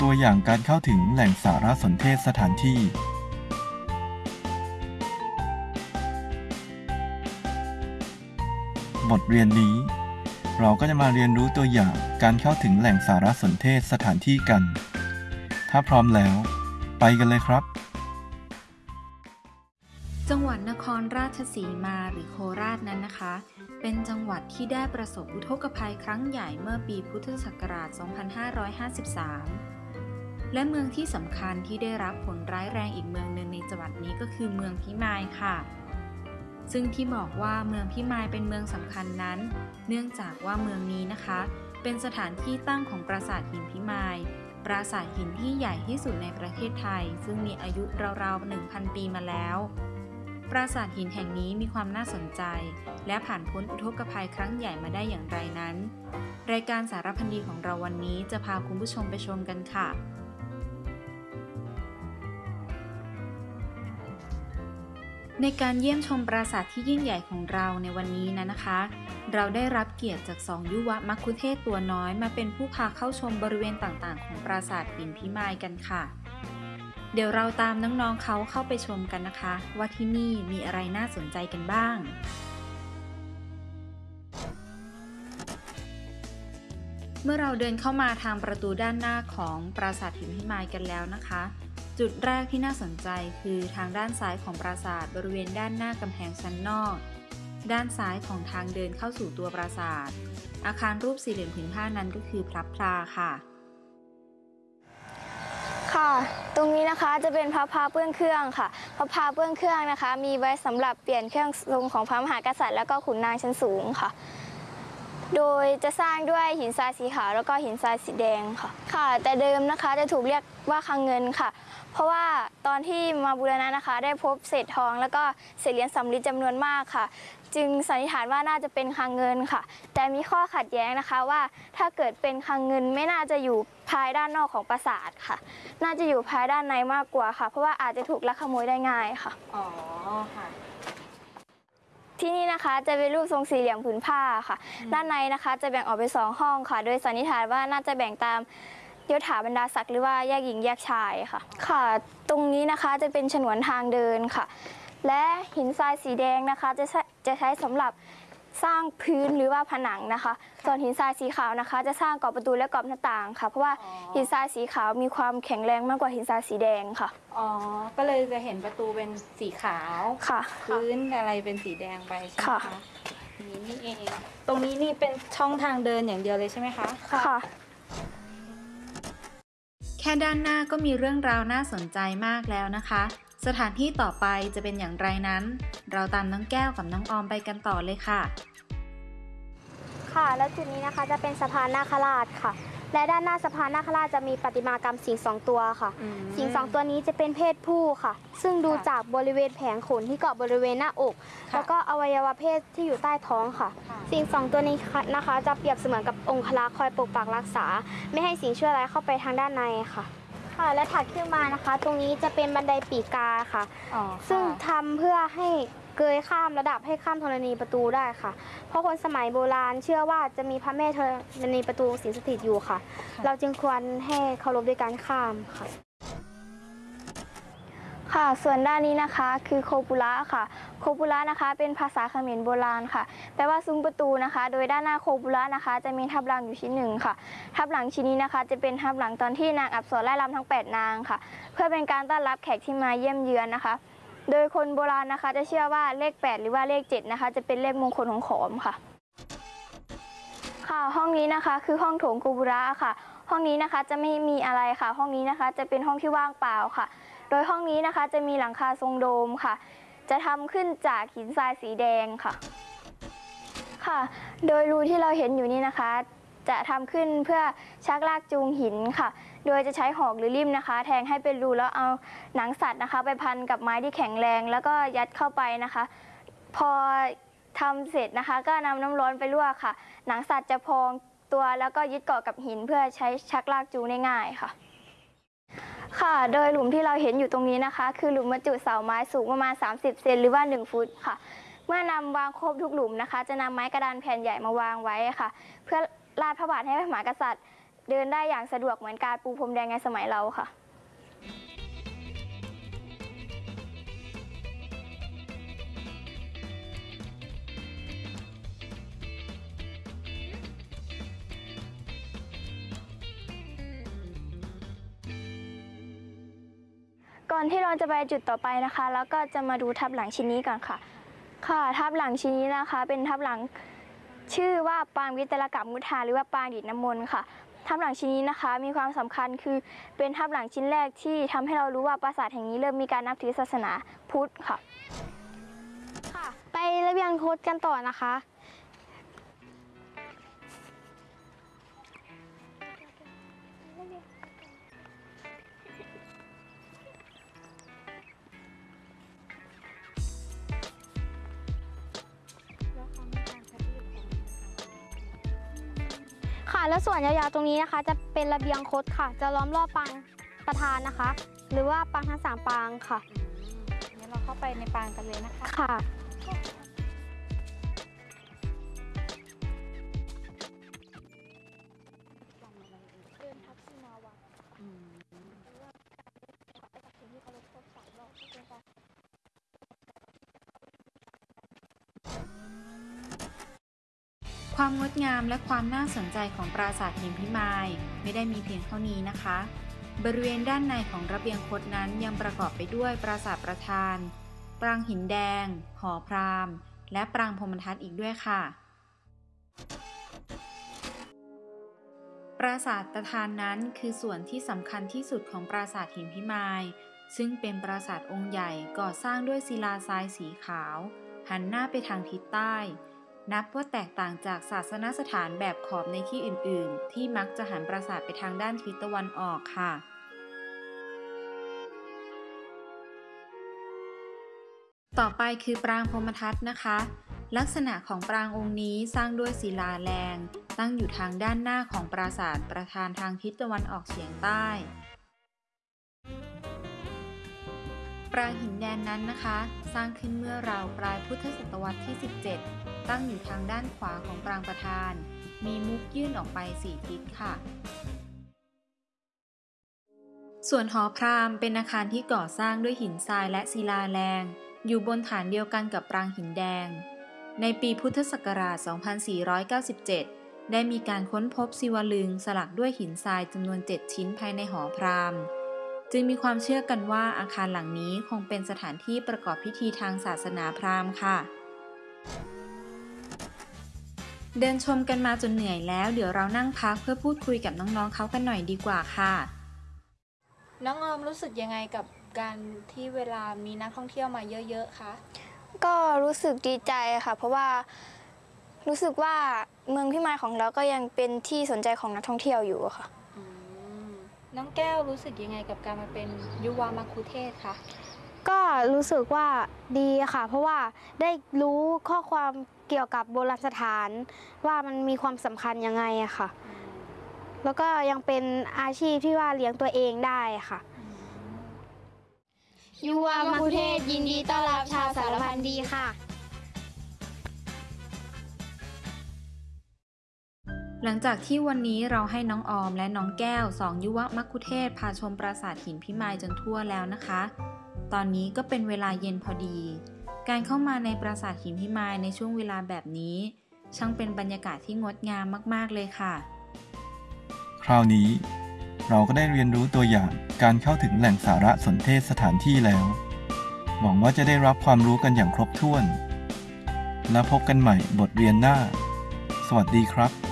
ตัวอย่างการเข้าถึงแหล่งสารสนเทศสถานที่บทเรียนนี้ เราก็จะมาเรียนรู้ตัวอย่างการเข้าถึงแหล่งสารสนเทศสถานที่กัน ถ้าพร้อมแล้ว ไปกันเลยครับ จังหวัดนครราชสีมาหรือโคราชนั้นนะคะ เป็นจังหวัดที่ได้ประสบอุทกภัยครั้งใหญ่เมื่อปีพุทธศักราช 2553 และเมืองที่สำคัญที่ได้รับผลร้ายแรงอีกเมืองหนึ่งในจังหวัดนี้ก็คือเมืองพิมายค่ะ ซึ่งที่บอกว่าเมืองพิมายเป็นเมืองสำคัญนั้น เนื่องจากว่าเมืองนี้นะคะ เป็นสถานที่ตั้งของปราสาทหินพิมายปราสาทหินที่ใหญ่ที่สุดในประเทศไทย ซึ่งมีอายุราวๆ 1,000 ปีมาแล้ว ปราสาทหินแห่งนี้มีความน่าสนใจ และผ่านพ้นอุทกภัยครั้งใหญ่มาได้อย่างไรนั้น รายการสารพันดีของเราวันนี้จะพาคุณผู้ชมไปชมกันค่ะ ในการเยี่ยมชมปราสาทที่ยิ่งใหญ่ของเราในวันนี้นะนะคะ เราได้รับเกียรติจากสองยุวมัคคุเทศตัวน้อยมาเป็นผู้พาเข้าชมบริเวณต่างๆ ของปราสาทหินพิมายกันค่ะ เดี๋ยวเราตามน้องๆเขาเข้าไปชมกันนะคะ ว่าที่นี่มีอะไรน่าสนใจกันบ้างเมื่อเราเดินเข้ามาทางประตูด้านหน้าของปราสาทหินพิมายกันแล้วนะคะ จุดแรกที่น่าสนใจคือทางด้านซ้ายของปราสาทบริเวณด้านหน้ากำแพงชั้นนอก ด้านซ้ายของทางเดินเข้าสู่ตัวปราสาท อาคารรูปสี่เหลี่ยมผืนผ้านั้นก็คือพลับพลาค่ะ ค่ะ ตรงนี้นะคะจะเป็นพระพาเปื้องเครื่องค่ะ พระพาเปื้องเครื่องนะคะ มีไว้สำหรับเปลี่ยนเครื่องทรงของพระมหากษัตริย์แล้วก็ขุนนางชั้นสูงค่ะ โดยจะสร้างด้วยหินทรายสีขาวแล้วก็หินทรายสีแดงค่ะ ค่ะ แต่เดิมนะคะจะถูกเรียกว่าคลังเงินค่ะ เพราะว่าตอนที่มาบูรณะนะคะ ได้พบเศษทอง แล้วก็เศษเหรียญสำริดจำนวนมากค่ะ จึงสันนิษฐานว่าน่าจะเป็นคลังเงินค่ะ แต่มีข้อขัดแย้งนะคะว่าถ้าเกิดเป็นคลังเงินไม่น่าจะอยู่ภายด้านนอกของปราสาทค่ะ น่าจะอยู่ภายด้านในมากกว่าค่ะ เพราะว่าอาจจะถูกลักขโมยได้ง่ายค่ะ อ๋อค่ะ ที่นี่นะคะจะเป็นรูปทรงสี่เหลี่ยมผืนผ้าค่ะ ด้านในนะคะจะแบ่งออกเป็นสองห้องค่ะ โดยสันนิษฐานว่าน่าจะแบ่งตามยศถาบรรดาศักดิ์หรือว่าแยกหญิงแยกชายค่ะ ค่ะ ตรงนี้นะคะจะเป็นฉนวนทางเดินค่ะ และหินทรายสีแดงนะคะจะใช้จะใช้สำหรับ สร้างพื้นหรือว่าผนังนะคะ ส่วนหินทรายสีขาวนะคะ จะสร้างกรอบประตูและกรอบหน้าต่างค่ะ เพราะว่าอ๋อหินทรายสีขาวมีความแข็งแรงมากกว่าหินทรายสีแดงค่ะ อ๋อ ก็เลยจะเห็นประตูเป็นสีขาวค่ะ พื้นอะไรเป็นสีแดงไปใช่ไหมค่ะคะนี่นี่เอง ตรงนี้นี่เป็นช่องทางเดินอย่างเดียวเลยใช่ไหมคะ ค่ะ แค่ด้านหน้าก็มีเรื่องราวน่าสนใจมากแล้วนะคะ สถานที่ต่อไปจะเป็นอย่างไรนั้น เราตามน้องแก้วกับน้องออมไปกันต่อเลยค่ะ ค่ะ แล้วจุดนี้นะคะจะเป็นสะพานนาคราชค่ะ และด้านหน้าสะพานนาคราชจะมีประติมากรรมสิงห์สองตัวค่ะอืมสิงห์สองตัวนี้จะเป็นเพศผู้ค่ะ ซึ่งดูค่ะจากบริเวณแผงขนที่เกาะบริเวณหน้าอกค่ะแล้วก็อวัยวะเพศที่อยู่ใต้ท้องค่ะค่ะสิ่งสองตัวนี้นะคะ จะเปรียบเสมือนกับองคลักษ์คอยปกปักรักษา ไม่ให้สิ่งชั่วร้ายเข้าไปทางด้านในค่ะ ค่ะและถัดขึ้นมานะคะ ตรงนี้จะเป็นบันไดปีกกาค่ะ อ๋อซึ่งค่ะทำเพื่อให้เกยข้ามระดับให้ข้ามธรณีประตูได้ค่ะ เพราะคนสมัยโบราณเชื่อว่าจะมีพระแม่ธรณีประตูสิงสถิตอยู่ค่ะ เราจึงควรให้เคารพด้วยการข้ามค่ะ ค่ะ ส่วนด้านนี้นะคะคือโคปุระค่ะ โคปุระนะคะเป็นภาษาเขมรโบราณค่ะ แปลว่าซุ้มประตูนะคะ โดยด้านหน้าโคปุระนะคะ จะมีทับหลังอยู่ชิ้นหนึ่งค่ะ ทับหลังชิ้นนี้นะคะ จะเป็นทับหลังตอนที่นางอับสรไล่ลำทั้ง 8 นางค่ะ เพื่อเป็นการต้อนรับแขกที่มาเยี่ยมเยือนนะคะ โดยคนโบราณนะคะ จะเชื่อว่าเลข 8 หรือว่าเลข 7 นะคะ จะเป็นเลขมงคลของขอมค่ะ ค่ะ ห้องนี้นะคะคือห้องโถงกูบุระค่ะ ห้องนี้นะคะจะไม่มีอะไรค่ะ ห้องนี้นะคะจะเป็นห้องที่ว่างเปล่าค่ะ โดยห้องนี้นะคะจะมีหลังคาทรงโดมค่ะ จะทำขึ้นจากหินทรายสีแดงค่ะ ค่ะ โดยรูที่เราเห็นอยู่นี่นะคะ จะทำขึ้นเพื่อชักลากจูงหินค่ะ โดยจะใช้หอกหรือลิ่มนะคะ แทงให้เป็นรูแล้วเอาหนังสัตว์นะคะ ไปพันกับไม้ที่แข็งแรง แล้วก็ยัดเข้าไปนะคะ พอทำเสร็จนะคะ ก็นำน้ำร้อนไปลวกค่ะ หนังสัตว์จะพองตัวแล้วก็ยึดเกาะกับหินเพื่อใช้ชักลากจูงได้ง่ายค่ะ ค่ะ โดยหลุมที่เราเห็นอยู่ตรงนี้นะคะ คือหลุมบรรจุเสาไม้สูงประมาณ 30 เซนหรือว่า 1 ฟุตค่ะ เมื่อนำวางครบทุกหลุมนะคะ จะนำไม้กระดานแผ่นใหญ่มาวางไว้ค่ะ เพื่อลาดพระบาทให้พระมหากษัตริย์ เดินได้อย่างสะดวกเหมือนการปูพรมแดงในสมัยเราค่ะ ก่อนที่เราจะไปจุดต่อไปนะคะ แล้วก็จะมาดูทับหลังชิ้นนี้ก่อนค่ะ ค่ะทับหลังชิ้นนี้นะคะ เป็นทับหลังชื่อว่าปางวิตรกับมุทาหรือว่าปางดิดน้ำมนต์ค่ะทับหลังชิ้นนี้นะคะ มีความสำคัญคือเป็นทับหลังชิ้นแรกที่ทำให้เรารู้ว่าปราสาทแห่งนี้เริ่มมีการนับถือศาสนาพุทธค่ะ ค่ะ ไประเบียงโคดกันต่อนะคะ ค่ะ แล้วส่วนยาวๆตรงนี้นะคะ จะเป็นระเบียงคดค่ะ จะล้อมรอบปางประธานนะคะ หรือว่าปางทั้งสามปางค่ะงั้นเราเข้าไปในปางกันเลยนะคะ ค่ะ ความงดงามและความน่าสนใจของปราสาทหินพิมายไม่ได้มีเพียงเท่านี้นะคะ บริเวณด้านในของระเบียงคดนั้นยังประกอบไปด้วยปราสาทประธาน ปรางหินแดง หอพราหมณ์และปรางพรมทัศน์อีกด้วยค่ะ ปราสาทประธานนั้นคือส่วนที่สำคัญที่สุดของปราสาทหินพิมายซึ่งเป็นปราสาทองค์ใหญ่ก่อสร้างด้วยศิลาทรายสีขาว หันหน้าไปทางทิศใต้ นับว่าแตกต่างจากศาสนสถานแบบขอบในที่อื่น ๆ ที่มักจะหันปราสาทไปทางด้านทิศตะวันออกค่ะ ต่อไปคือปรางพรมทัศน์นะคะ ลักษณะของปรางองค์นี้สร้างด้วยศิลาแรง ตั้งอยู่ทางด้านหน้าของปราสาทประธานทางทิศตะวันออกเฉียงใต้ ปรางหินแดนนั้นนะคะ สร้างขึ้นเมื่อราวปลายพุทธศตวรรษที่ 17 ตั้งอยู่ทางด้านขวาของปรางประธาน มีมุกยื่นออกไปสี่ทิศค่ะ ส่วนหอพราหมณ์เป็นอาคารที่ก่อสร้างด้วยหินทรายและศิลาแรง อยู่บนฐานเดียวกันกับปรางหินแดง ในปีพุทธศักราช 2497 ได้มีการค้นพบศิวลึงสลักด้วยหินทรายจำนวน 7 ชิ้นภายในหอพราหมณ์จึงมีความเชื่อกันว่าอาคารหลังนี้คงเป็นสถานที่ประกอบพิธีทางศาสนาพราหมณ์ค่ะ เดินชมกันมาจนเหนื่อยแล้ว เดี๋ยวเรานั่งพักเพื่อพูดคุยกับน้องๆเขากันหน่อยดีกว่าค่ะ น้องออมรู้สึกยังไงกับการที่เวลามีนักท่องเที่ยวมาเยอะๆคะก็รู้สึกดีใจค่ะ เพราะว่ารู้สึกว่าเมืองพิมายของเราก็ยังเป็นที่สนใจของนักท่องเที่ยวอยู่อะค่ะ น้องแก้วรู้สึกยังไงกับการมาเป็นยุวามาคุเทศคะ ก็รู้สึกว่าดีค่ะ เพราะว่าได้รู้ข้อความเกี่ยวกับโบราณสถาน ว่ามันมีความสำคัญยังไงอะค่ะ แล้วก็ยังเป็นอาชีพที่ว่าเลี้ยงตัวเองได้ค่ะยุวามาคุเทศยินดีต้อนรับชาวสารพันดีค่ะ หลังจากที่วันนี้เราให้น้องออมและน้องแก้วสองยุวมัคคุเทศพาชมปราสาทหินพิมายจนทั่วแล้วนะคะ ตอนนี้ก็เป็นเวลาเย็นพอดี การเข้ามาในปราสาทหินพิมายในช่วงเวลาแบบนี้ ช่างเป็นบรรยากาศที่งดงามมาก ๆ เลยค่ะ คราวนี้เราก็ได้เรียนรู้ตัวอย่างการเข้าถึงแหล่งสาระสนเทศสถานที่แล้ว หวังว่าจะได้รับความรู้กันอย่างครบถ้วน แล้วพบกันใหม่บทเรียนหน้า สวัสดีครับ